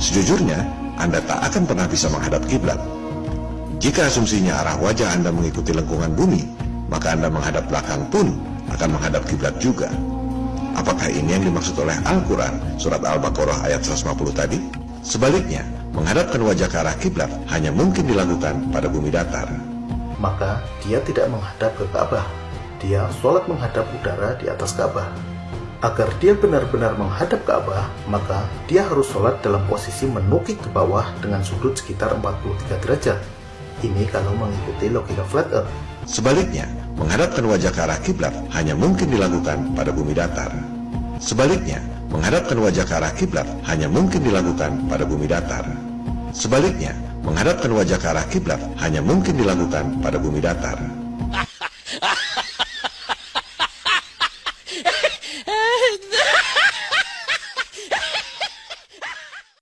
Sejujurnya, Anda tak akan pernah bisa menghadap kiblat. Jika asumsinya arah wajah Anda mengikuti lengkungan bumi, maka Anda menghadap belakang pun akan menghadap kiblat juga. Apakah ini yang dimaksud oleh Al-Quran, surat Al-Baqarah ayat 150 tadi? Sebaliknya, menghadapkan wajah ke arah kiblat hanya mungkin dilakukan pada bumi datar. Maka dia tidak menghadap ke Ka'bah. Dia sholat menghadap udara di atas Ka'bah. Agar dia benar-benar menghadap Ka'bah, maka dia harus sholat dalam posisi menukik ke bawah dengan sudut sekitar 43 derajat. Ini kalau mengikuti logika flat earth. Sebaliknya, menghadapkan wajah ke arah kiblat hanya mungkin dilakukan pada bumi datar. Sebaliknya, menghadapkan wajah ke arah kiblat hanya mungkin dilakukan pada bumi datar. Sebaliknya, menghadapkan wajah ke arah kiblat hanya mungkin dilakukan pada bumi datar.